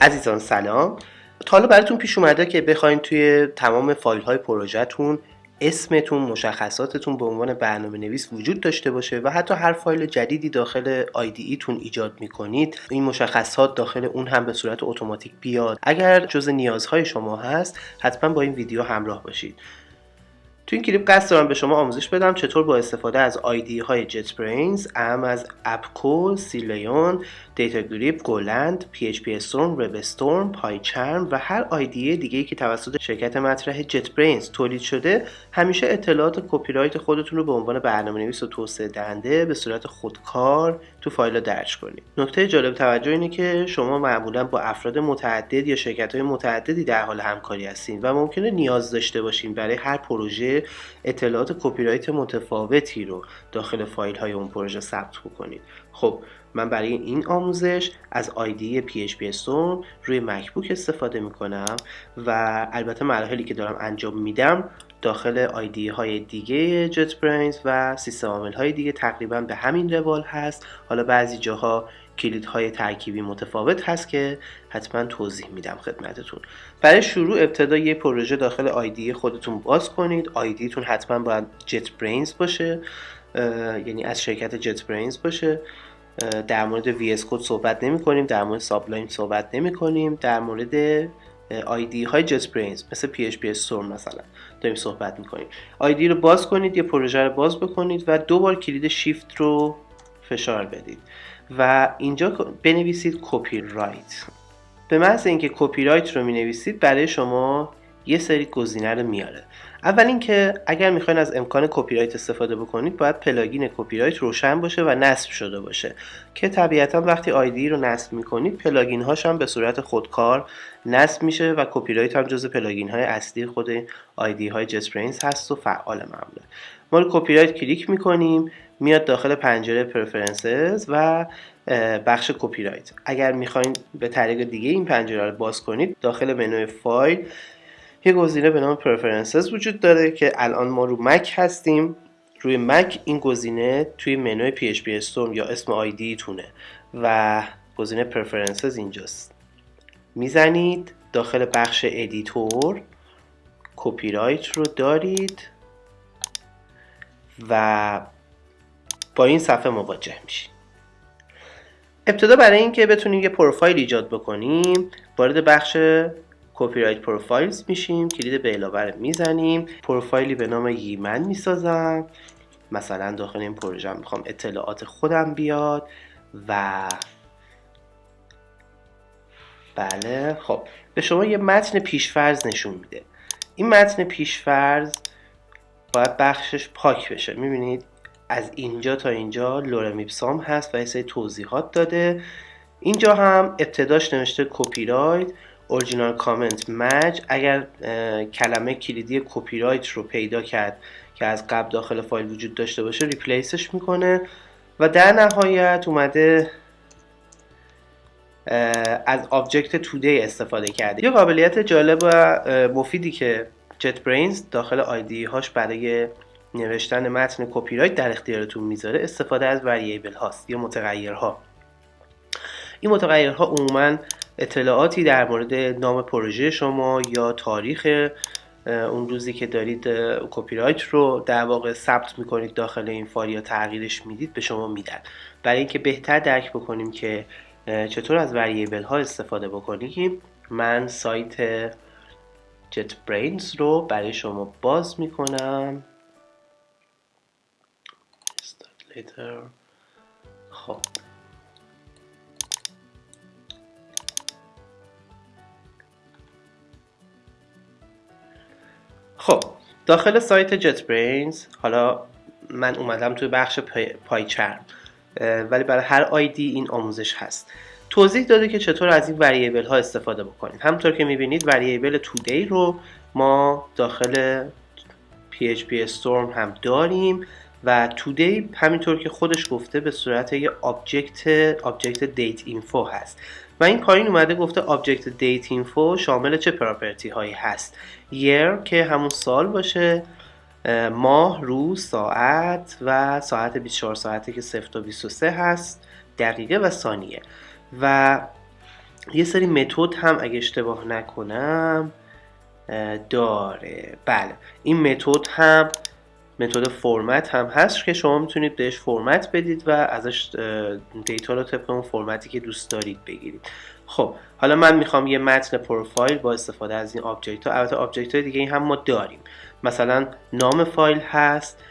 عزیزان سلام. تا حالا براتون پیش اومده که بخواین توی تمام فایل های پروژهتون اسمتون مشخصاتتون به عنوان برنامه نویس وجود داشته باشه و حتی هر فایل جدیدی داخل IDE تون ایجاد می‌کنید. این مشخصات داخل اون هم به صورت اتوماتیک بیاد. اگر جز نیازهای شما هست حتما با این ویدیو همراه باشید. تو این کلیپ قصد دارم به شما آموزش بدم چطور با استفاده از آیدی های جت برینز اهم از اپکو، سیلیون، دیتا گریپ، گولند، پی اچ پی استورم، رب استورم، پایچرم و هر آیدی دیگه که توسط شرکت مطرح JetBrains تولید شده همیشه اطلاعات کپی رایت خودتون رو به عنوان برنامه نویس و توسعه دهنده به صورت خودکار تو فایل درج کنید. نکته جالب توجه اینه که شما معمولا با افراد متعدد یا شرکت های متعددی در حال همکاری هستین و ممکنه نیاز داشته باشین برای هر پروژه اطلاعات کپی رایت متفاوتی رو داخل فایل های اون پروژه ثبت کنید. خب من برای این آموزش از آیدی PHP Storm روی مکبوک استفاده می‌کنم و البته مراحلی که دارم انجام میدم داخل آیدی های دیگه جت برینز و سیستم عامل های دیگه تقریبا به همین روال هست حالا بعضی جاها کلید های ترکیبی متفاوت هست که حتما توضیح میدم خدمتتون. برای شروع ابتدا یه پروژه داخل آیدی خودتون باز کنید. آیدیتون حتما باید جت برینز باشه یعنی از شرکت JetBrains باشه. در مورد VS Code صحبت نمی کنیم در مورد Sublime صحبت نمی کنیم در مورد IDE های JetBrains مثل PHP Storm مثلا داریم صحبت می کنیم IDE رو باز کنید یه پروژه رو باز بکنید و دو بار کلید شیفت رو فشار بدید. و اینجا بنویسید کپی رایت به محض اینکه کپی رایت رو می نویسید برای شما یه سری گزینه رو میاره. اول اینکه اگر می‌خواین از امکان کپی رایت استفاده بکنید باید plugin کپی رایت روشن باشه و نصب شده باشه. که طبیعتا وقتی IDE رو نصب می‌کنید plugin هاش هم به صورت خودکار نصب میشه و کپی رایت هم جز plugin های اصلی خود IDE های JetBrains هست و فعال معموله. ما رو کپی رایت کلیک می‌کنیم میاد داخل پنجره Preferences و بخش کپی رایت اگر می‌خواین به طریق دیگه این پنجره رو باز کنید داخل منوی فایل یه گزینه به نام Preferences وجود داره که الان ما رو مک هستیم. روی مک این گزینه توی منوی PHP Storm یا اسم IDE تونه و گزینه Preferences اینجاست. می‌زنید داخل بخش Editor کپی رایت رو دارید و با این صفحه مواجه میشید ابتدا برای اینکه بتونیم یه پروفایل ایجاد بکنیم وارد بخش Copyright Profiles میشیم کلید به علاوه می‌زنیم پروفایلی به نام ییمن می‌سازم. مثلا داخل این پروژه می‌خوام اطلاعات خودم بیاد و بله خب به شما یه متن پیشفرز نشون میده. این متن پیشفرز باید بخشش پاک بشه می‌بینید؟ از اینجا تا اینجا Lorem ipsum هست و یه سری توضیحات داده. اینجا هم ابتداش نوشته کپی رایت original comment match اگر کلمه کلیدی کپی رایت رو پیدا کرد که از قبل داخل فایل وجود داشته باشه replace ش می‌کنه. و در نهایت اومده از object today استفاده کرده. یه قابلیت جالب و مفیدی که JetBrains داخل IDE هاش برای نوشتن متن کپی رایت در اختیارتون می‌ذاره استفاده از variable هاست یا متغیرها. این متغیرها عموما اطلاعاتی در مورد نام پروژه شما یا تاریخ اون روزی که دارید کپی رایت رو در واقع ثبت می‌کنید داخل این فایل یا تغییرش می‌دید به شما میدن. برای اینکه بهتر درک بکنیم که چطور از وریبل ها استفاده بکنیم من سایت جت برینز رو برای شما باز می‌کنم. خب. خب داخل سایت جت برینز حالا من اومدم توی بخش پایچرم ولی برای هر آیدی این آموزش هست. توضیح داده که چطور از این وریبل ها استفاده بکنید همطور که می‌بینید وریبل تودی رو ما داخل PHP Storm هم داریم. و today همینطور که خودش گفته به صورت یه object object date info هست. و این پایین اومده گفته object date info شامل چه property هایی هست. Year که همون سال باشه ماه روز ساعت و ساعت 24 ساعته که 0 تا 23 هست دقیقه و ثانیه. و یه سری متد هم اگه اشتباه نکنم داره. بله. این متد هم متد فرمت هم هست که شما می‌تونید بهش فرمت بدید و ازش data رو طبق اون فرمتی که دوست دارید بگیرید. خب حالا من می‌خوام یه متن پروفایل با استفاده از این object ها. البته object های دیگه هم ما داریم. مثلا نام فایل هست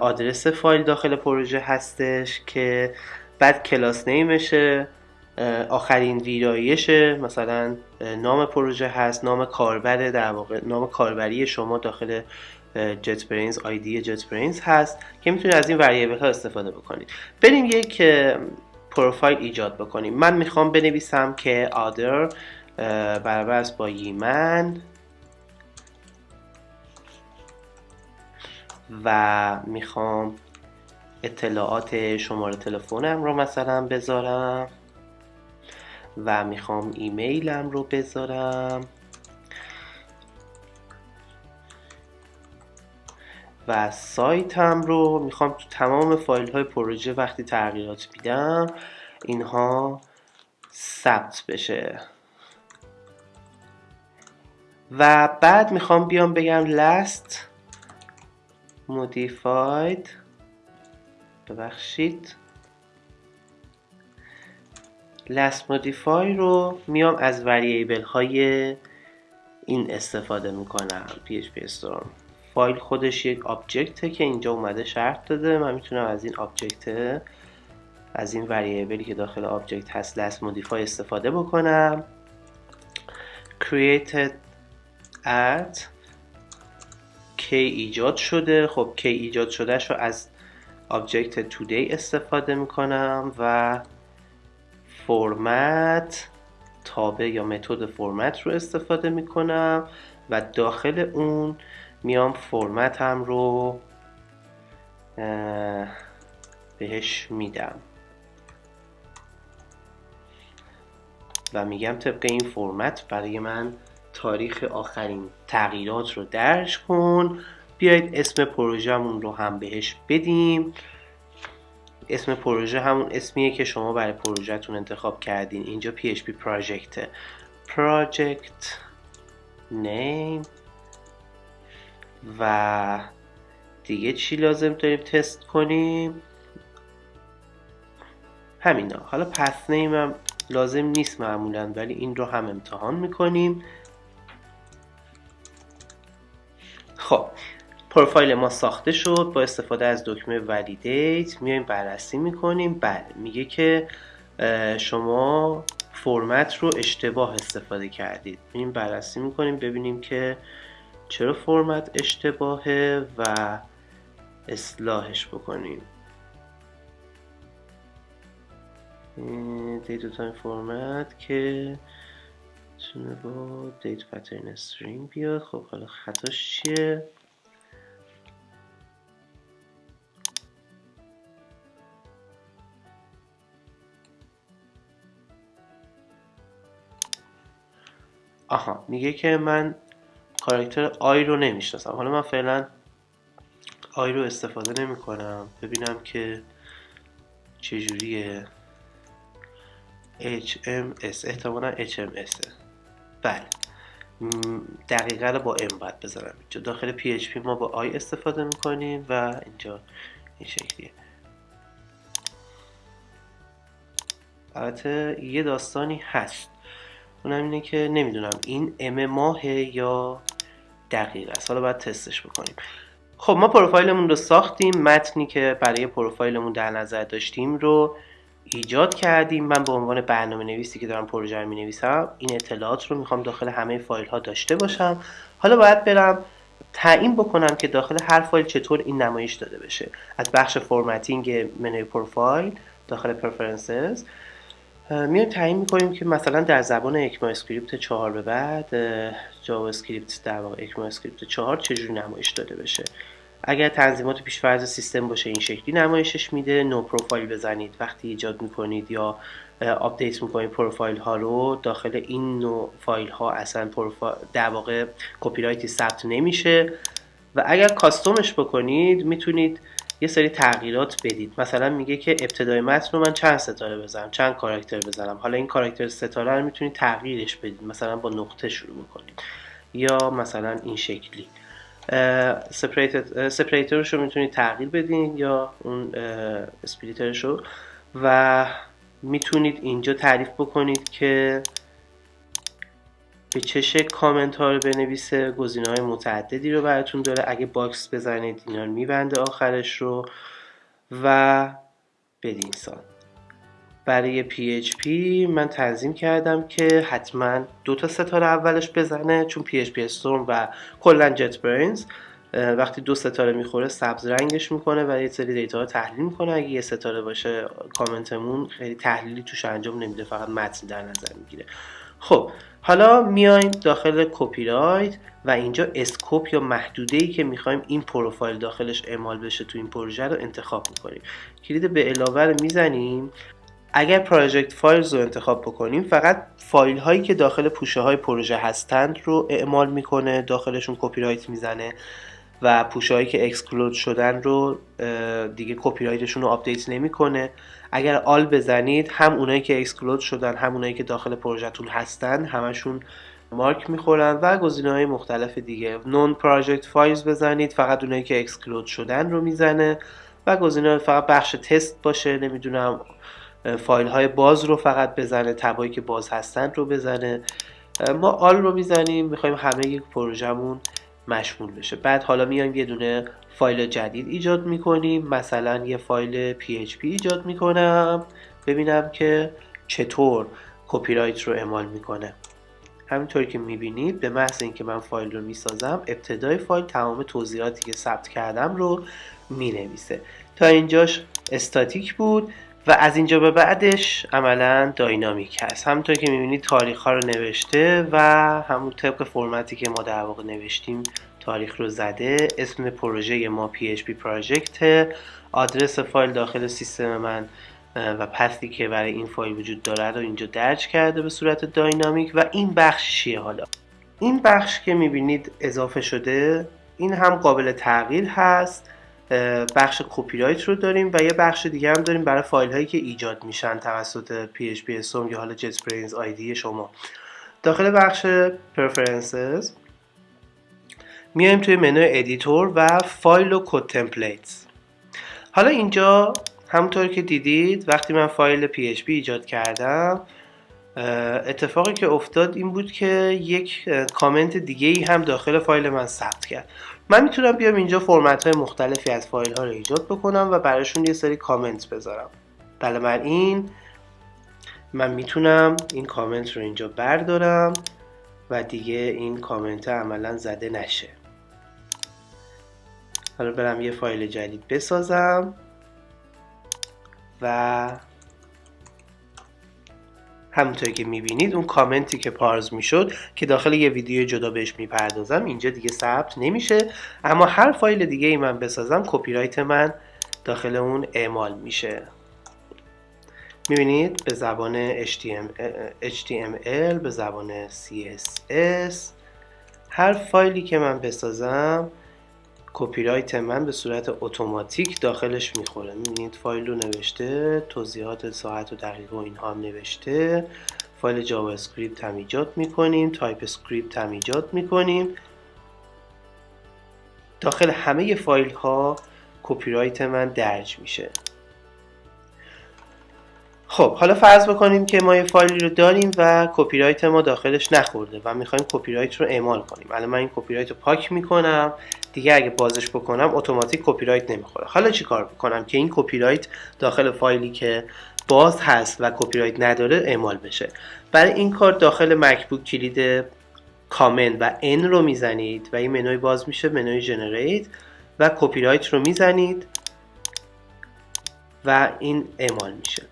آدرس فایل داخل پروژه هستش که بعد class name شه آخرین ویرایشه. مثلا نام پروژه هست نام کاربر در واقع نام کاربری شما داخل جت برینز آیدی جت برینز هست که می‌تونید از این وریبل ها استفاده بکنید. بریم یک پروفایل ایجاد بکنیم. من می‌خوام بنویسم که آدر برابر است با یمن و می‌خوام اطلاعات شماره تلفنم رو مثلا بذارم و می‌خوام ایمیلم رو بذارم. و سایتم رو می‌خوام تو تمام فایل های پروژه وقتی تغییرات میدم اینها ثبت بشه. و بعد می‌خوام بیام بگم last modified. ببخشید. last modify رو میام از variable های این استفاده می‌کنم PHP Storm فایل خودش یک object ه که اینجا اومده شرط داده. من می‌تونم از این object از این variable ی که داخل object هست last modify استفاده بکنم. created at کی ایجاد شده. خب کی ایجاد شده رو از آبجکت today استفاده می‌کنم و فرمت تابع یا متد فرمت رو استفاده می‌کنم و داخل اون میام فرمت هم رو بهش میدم. و میگم طبق این فرمت برای من تاریخ آخرین تغییرات رو درج کن. بیایید اسم پروژهمون رو هم بهش بدیم. اسم پروژه همون اسمیه که شما برای پروژهتون انتخاب کردین. اینجا PHP project. Project name. و دیگه چی لازم داریم تست کنیم؟ همینا. حالا پس نیم هم لازم نیست معمولا ولی این رو هم امتحان می‌کنیم. خب پروفایل ما ساخته شد با استفاده از دکمه ولیدیت میایم بررسی می‌کنیم. بله میگه که شما فرمت رو اشتباه استفاده کردید. این بررسی می‌کنیم ببینیم که چرا فرمت اشتباهه و اصلاحش بکنیم DateTime format که تونه با date pattern string بیاد. خب حالا خطاش چیه؟ آها میگه که من کاراکتر i رو نمی‌شناسم. حالا من فعلا i رو استفاده نمی کنم ببینم که چجوریه. HMS احتمالا HMS بله. دقیقه با M باید بذارم اینجا. داخل PHP ما با آی استفاده می‌کنیم و اینجا این شکلیه. البته یه داستانی هست. اونم اینه که نمی‌دونم این ام ماه یا دقیق است. حالا باید تستش بکنیم. خب ما پروفایلمون رو ساختیم. متنی که برای پروفایلمون در نظر داشتیم رو ایجاد کردیم. من به عنوان برنامه نویسی که دارم پروژه رو می نویسم این اطلاعات رو می‌خوام داخل همه فایل ها داشته باشم. حالا باید برم تعیین بکنم که داخل هر فایل چطور این نمایش داده بشه. از بخش formatting منوی پروفایل داخل preferences میایم تعیین می‌کنیم که مثلا در زبان ECMAScript 4 به بعد جاوا اسکریپت در واقع ECMAScript 4 چجوری نمایش داده بشه؟ اگر تنظیمات پیشفرض سیستم باشه این شکلی نمایشش میده no profile بزنید وقتی ایجاد می‌کنید یا آپدیت می‌کنید پروفایل ها رو داخل این نوع فایل ها اصلا در واقع کپی رایتی ثبت نمیشه. و اگر custom ش بکنید می‌تونید یه سری تغییرات بدید. مثلا میگه که ابتدای متن رو من چند ستاره بزنم چند کاراکتر بزنم. حالا این کاراکتر ستاره رو می‌تونید تغییرش بدید. مثلا با نقطه شروع می‌کنید یا مثلا این شکلی. separator ش رو می‌تونید تغییر بدین یا اون splitter ش رو. و می‌تونید اینجا تعریف بکنید که به چه شکل کامنت ها رو بنویسه گزینه های متعددی رو براتون داره. اگه box بزنید اینا رو میبنده آخرش رو. و بدین سان. برای PHP من تنظیم کردم که حتما دو تا ستاره اولش بزنه چون PHP Storm و کلا JetBrains وقتی دو ستاره می‌خوره سبز رنگش می‌کنه و یه سری data رو تحلیل می‌کنه. اگه یه ستاره باشه کامنتمون خیلی تحلیلی توش انجام نمیده فقط متن در نظر می‌گیره. خب حالا میایم داخل کپی رایت و اینجا scope یا محدوده ای که می‌خوایم این پروفایل داخلش اعمال بشه تو این پروژه رو انتخاب می‌کنیم. کلید به علاوه رو می‌زنیم. اگر project files رو انتخاب بکنیم فقط فایل هایی که داخل پوشه های پروژه هستند رو اعمال می‌کنه داخلشون کپی رایت می‌زنه و پوشه هایی که exclude شدن رو دیگه کپی رایتشون رو آپدیت نمی‌کنه. اگر all بزنید هم اونایی که exclude شدن هم اونایی که داخل پروژهتون هستن همشون مارک می‌خورن و گزینه های مختلف دیگه. non-project files بزنید فقط اونایی که exclude شدن رو می‌زنه و گزینه فقط بخش تست باشه. نمی‌دونم فایل های باز رو فقط بزنه تبایی که باز هستن رو بزنه. ما all رو می‌زنیم می‌خوایم همه‌ی پروژهمون مشمول بشه. بعد حالا میایم یه دونه فایل جدید ایجاد می‌کنیم. مثلا یه فایل PHP ایجاد می‌کنم. ببینم که چطور کپی رایت رو اعمال می‌کنه. همینطوری که می‌بینید به محض اینکه من فایل رو می‌سازم ابتدای فایل تمام توضیحاتی که ثبت کردم رو می‌نویسه. تا اینجاش استاتیک بود. و از اینجا به بعدش عملا داینامیک هست. همونطور که می‌بینید تاریخ ها رو نوشته و همون طبق فرمتی که ما در واقع نوشتیم تاریخ رو زده. اسم پروژه ما PHP پراجکت آدرس فایل داخل سیستم من و پثی که برای این فایل وجود داره رو اینجا درج کرده به صورت داینامیک. و این بخش چیه حالا؟ این بخش که می‌بینید اضافه شده این هم قابل تغییر هست. بخش کپی رایت رو داریم و یه بخش دیگه هم داریم برای فایل هایی که ایجاد میشن توسط PHP Storm یا حالا JetBrains IDE شما. داخل بخش Preferences میایم توی منوی editor و فایل و code templates حالا اینجا همونطور که دیدید وقتی من فایل PHP ایجاد کردم اتفاقی که افتاد این بود که یک کامنت دیگه ای هم داخل فایل من ثبت کرد. من می‌تونم بیام اینجا فرمت های مختلفی از فایل ها رو ایجاد بکنم و براشون یه سری کامنت بذارم. این من می‌تونم این کامنت رو اینجا بردارم و دیگه این کامنت عملا زده نشه. حالا برم یه فایل جدید بسازم و همونطور که می‌بینید اون کامنتی که parse می‌شد که داخل یه ویدیو جدا بهش می‌پردازم اینجا دیگه ثبت نمیشه. اما هر فایل دیگه ای من بسازم کپی رایت من داخل اون اعمال میشه. می‌بینید؟ به زبان HTML به زبان CSS هر فایلی که من بسازم کپی رایت من به صورت اتوماتیک داخلش می‌خوره. می‌بینید فایل رو نوشته توضیحات ساعت و دقیقه و اینها هم نوشته. فایل جاوا اسکریپت هم ایجاد می‌کنیم TypeScript هم ایجاد می‌کنیم. داخل همه فایل ها کپی رایت من درج میشه. خب حالا فرض بکنیم که ما یه فایلی رو داریم و کپی رایت ما داخلش نخورده و می‌خوایم کپی رایت رو اعمال کنیم. الان من این کپی رایت رو پاک می‌کنم دیگه اگه بازش بکنم اتوماتیک کپی رایت نمی‌خوره. حالا چیکار بکنم که این کپی رایت داخل فایلی که باز هست و کپی رایت نداره اعمال بشه؟ برای این کار داخل مکبوک کلید command و n رو می‌زنید و این منوی باز میشه منوی generate و کپی رایت رو می‌زنید و این اعمال میشه.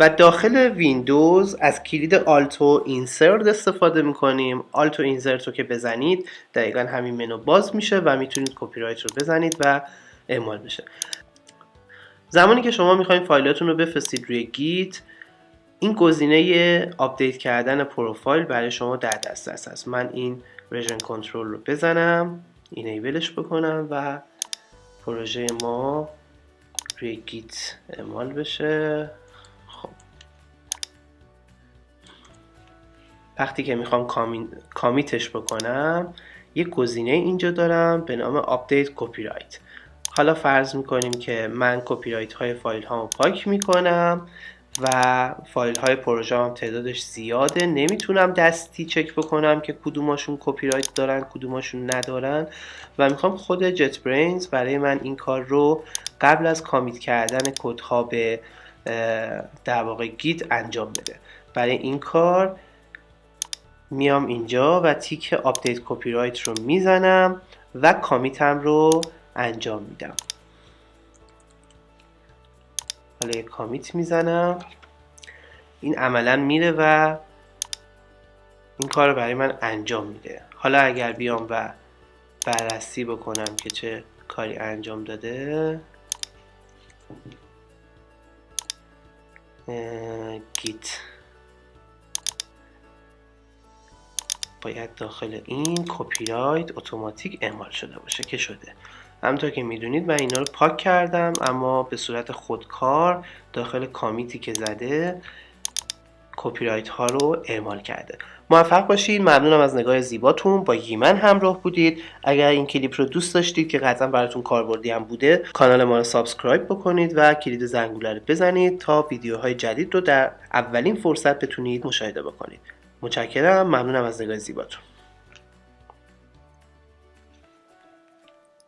و داخل ویندوز از کلید alt و insert استفاده می‌کنیم. alt و insert رو که بزنید دقیقا همین منو باز میشه و می‌تونید کپی رایت رو بزنید و اعمال بشه. زمانی که شما می‌خواین فایلاتون رو بفرستید روی Git این گزینه آپدیت کردن پروفایل برای شما در دسترس هست من این version control رو بزنم enable ش بکنم و پروژه ما روی Git اعمال بشه. وقتی که می‌خوام commit ش بکنم یه گزینه اینجا دارم به نام update copyright حالا فرض می‌کنیم که من کپی رایت های فایل ها پاک می‌کنم و فایل های پروژه هم تعدادش زیاده. نمی‌تونم دستی چک بکنم که کدوماشون کپی رایت دارن کدوماشون ندارن و می‌خوام خود JetBrains برای من این کار رو قبل از commit کردن کدها به در واقع Git انجام بده. برای این کار میام اینجا و تیک update copyright رو می‌زنم و کامیتم رو انجام میدم. حالا commit می‌زنم. این عملا میره و این کار رو برای من انجام میده. حالا اگر بیام و بررسی بکنم که چه کاری انجام داده. Git. باید داخل این کپی رایت اتوماتیک اعمال شده باشه که شده. همونطور که می‌دونید من اینا رو پاک کردم اما به صورت خودکار داخل commit ی که زده کپی رایت ها رو اعمال کرده. موفق باشید ممنونم از نگاه زیباتون. با ییمن همراه بودید. اگر این کلیپ رو دوست داشتید که قطعا براتون کاربردی هم بوده کانال ما رو subscribe بکنید و کلید زنگوله رو بزنید تا ویدیوهای جدید رو در اولین فرصت بتونید مشاهده بکنید. متشکرم. ممنونم از نگاه زیباتون.